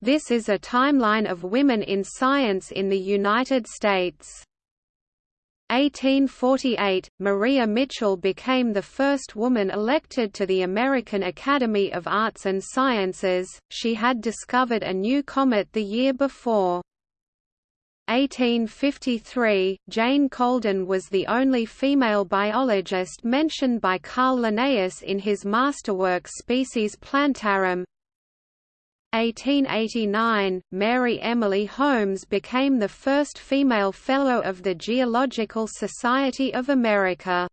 This is a timeline of women in science in the United States. 1848, Maria Mitchell became the first woman elected to the American Academy of Arts and Sciences, she had discovered a new comet the year before. 1853, Jane Colden was the only female biologist mentioned by Carl Linnaeus in his masterwork Species Plantarum. 1889, Mary Emily Holmes became the first female Fellow of the Geological Society of America.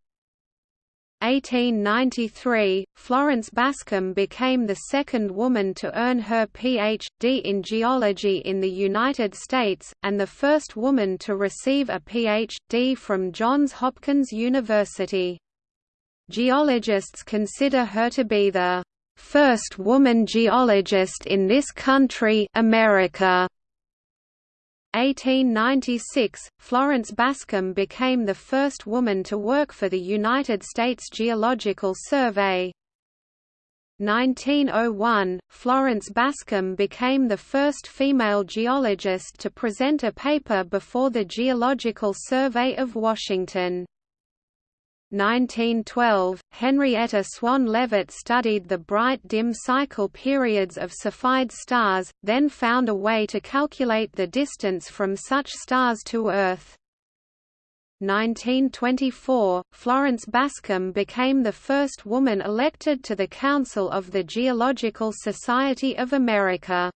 1893, Florence Bascom became the second woman to earn her Ph.D. in geology in the United States, and the first woman to receive a Ph.D. from Johns Hopkins University. Geologists consider her to be the first woman geologist in this country America. 1896, Florence Bascom became the first woman to work for the United States Geological Survey. 1901, Florence Bascom became the first female geologist to present a paper before the Geological Survey of Washington. 1912, Henrietta Swan Leavitt studied the bright dim cycle periods of Cepheid stars, then found a way to calculate the distance from such stars to Earth. 1924, Florence Bascom became the first woman elected to the Council of the Geological Society of America.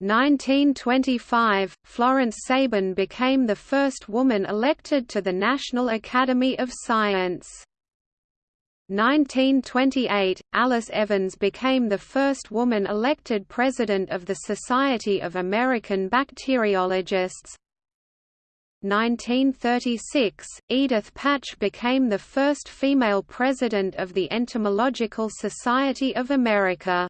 1925, Florence Sabin became the first woman elected to the National Academy of Science. 1928, Alice Evans became the first woman elected president of the Society of American Bacteriologists. 1936, Edith Patch became the first female president of the Entomological Society of America.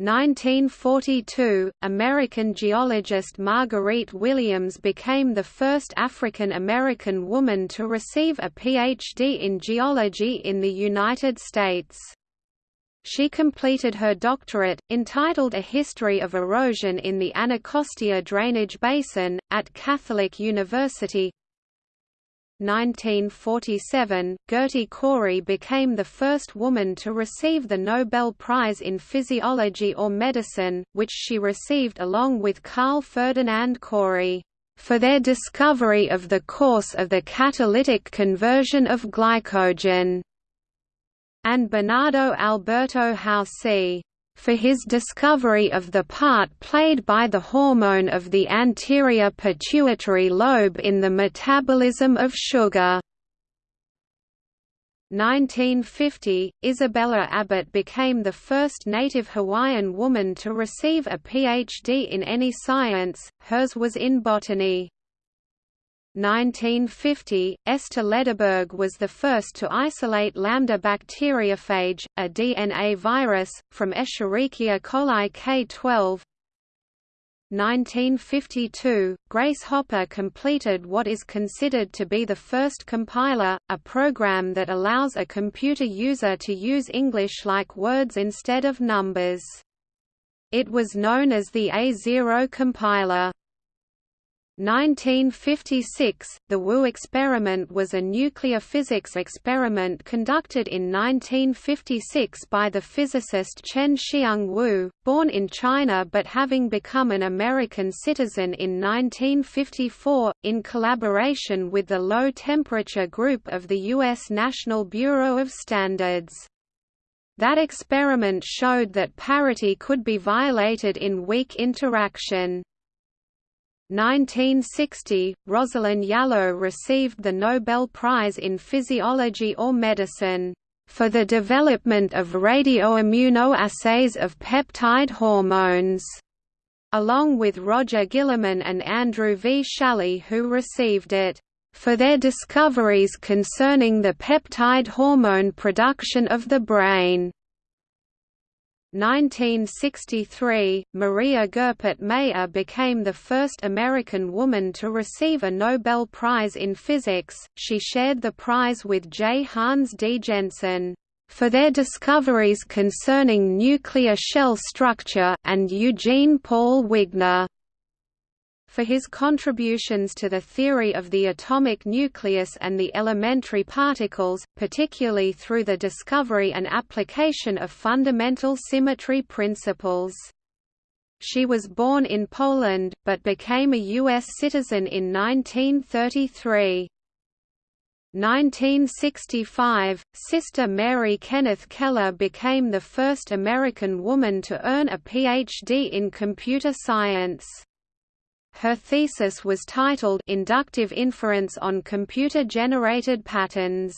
1942, American geologist Marguerite Williams became the first African-American woman to receive a PhD in geology in the United States. She completed her doctorate, entitled A History of Erosion in the Anacostia Drainage Basin, at Catholic University, 1947, Gerty Cori became the first woman to receive the Nobel Prize in Physiology or Medicine, which she received along with Carl Ferdinand Cori, for their discovery of the course of the catalytic conversion of glycogen, and Bernardo Alberto Houssay for his discovery of the part played by the hormone of the anterior pituitary lobe in the metabolism of sugar. 1950, Isabella Abbott became the first native Hawaiian woman to receive a PhD in any science, hers was in botany. 1950, Esther Lederberg was the first to isolate lambda bacteriophage, a DNA virus, from Escherichia coli K12. 1952, Grace Hopper completed what is considered to be the first compiler, a program that allows a computer user to use English-like words instead of numbers. It was known as the A0 compiler. 1956, the WU experiment was a nuclear physics experiment conducted in 1956 by the physicist Chien-Shiung Wu, born in China but having become an American citizen in 1954, in collaboration with the Low Temperature Group of the U.S. National Bureau of Standards. That experiment showed that parity could be violated in weak interaction. 1960, Rosalind Yalow received the Nobel Prize in Physiology or Medicine for the development of radioimmunoassays of peptide hormones, along with Roger Guillemin and Andrew V. Schally who received it for their discoveries concerning the peptide hormone production of the brain. 1963, Maria Goeppert Mayer became the first American woman to receive a Nobel Prize in Physics. She shared the prize with J. Hans D. Jensen for their discoveries concerning nuclear shell structure, and Eugene Paul Wigner for his contributions to the theory of the atomic nucleus and the elementary particles, particularly through the discovery and application of fundamental symmetry principles. She was born in Poland, but became a U.S. citizen in 1933. 1965, Sister Mary Kenneth Keller became the first American woman to earn a Ph.D. in computer science. Her thesis was titled Inductive Inference on Computer-Generated Patterns.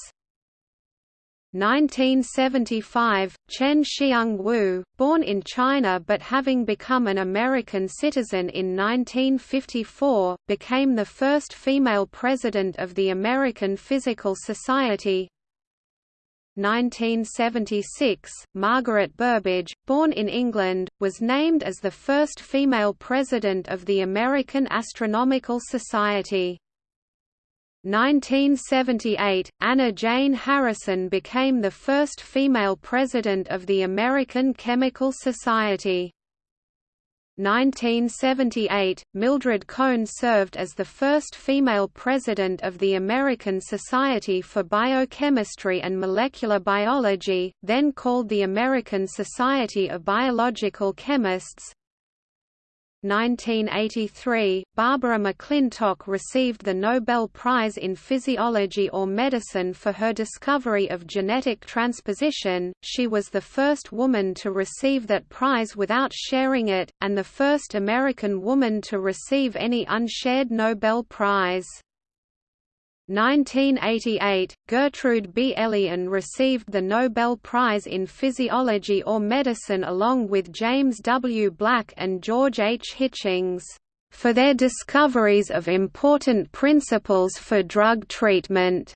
1975, Chien-Shiung Wu, born in China but having become an American citizen in 1954, became the first female president of the American Physical Society. 1976, Margaret Burbidge, born in England, was named as the first female president of the American Astronomical Society. 1978, Anna Jane Harrison became the first female president of the American Chemical Society. 1978, Mildred Cohn served as the first female president of the American Society for Biochemistry and Molecular Biology, then called the American Society of Biological Chemists. 1983, Barbara McClintock received the Nobel Prize in Physiology or Medicine for her discovery of genetic transposition. She was the first woman to receive that prize without sharing it, and the first American woman to receive any unshared Nobel Prize. 1988, Gertrude B. Elion received the Nobel Prize in Physiology or Medicine along with James W. Black and George H. Hitchings, for their discoveries of important principles for drug treatment.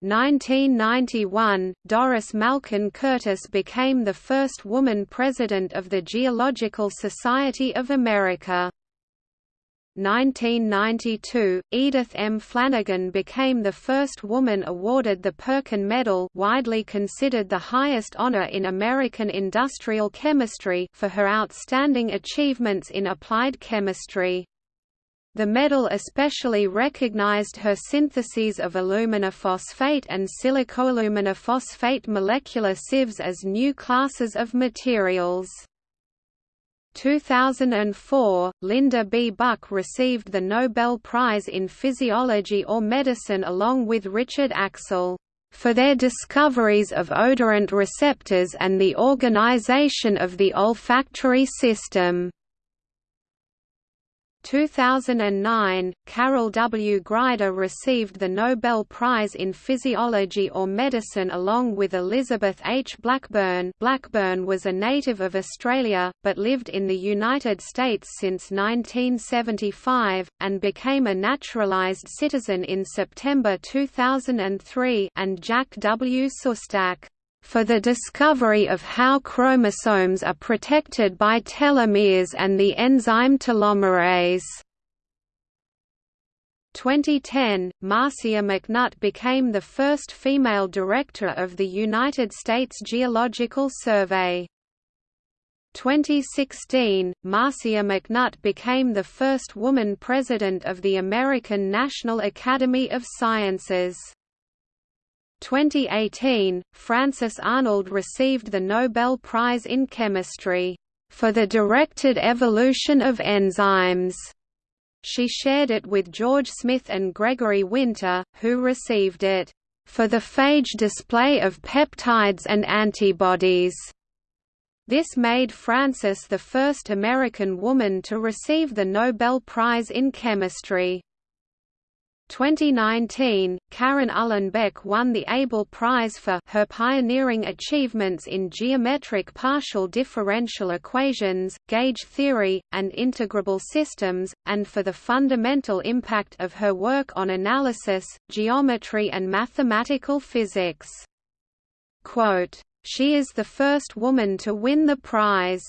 1991, Doris Malkin Curtis became the first woman president of the Geological Society of America. 1992, Edith M. Flanigen became the first woman awarded the Perkin Medal widely considered the highest honor in American industrial chemistry for her outstanding achievements in applied chemistry. The medal especially recognized her syntheses of aluminophosphate and silicoaluminophosphate molecular sieves as new classes of materials. 2004, Linda B. Buck received the Nobel Prize in Physiology or Medicine along with Richard Axel, "...for their discoveries of odorant receptors and the organization of the olfactory system." 2009, Carol W. Greider received the Nobel Prize in Physiology or Medicine along with Elizabeth H. Blackburn Blackburn was a native of Australia, but lived in the United States since 1975, and became a naturalized citizen in September 2003 and Jack W. Szostak for the discovery of how chromosomes are protected by telomeres and the enzyme telomerase. 2010, Marcia McNutt became the first female director of the United States Geological Survey. 2016, Marcia McNutt became the first woman president of the American National Academy of Sciences. 2018, Frances Arnold received the Nobel Prize in Chemistry for the directed evolution of enzymes. She shared it with George Smith and Gregory Winter, who received it for the phage display of peptides and antibodies. This made Frances the first American woman to receive the Nobel Prize in Chemistry. 2019, Karen Uhlenbeck won the Abel Prize for her pioneering achievements in geometric partial differential equations, gauge theory, and integrable systems, and for the fundamental impact of her work on analysis, geometry and mathematical physics. Quote, she is the first woman to win the prize.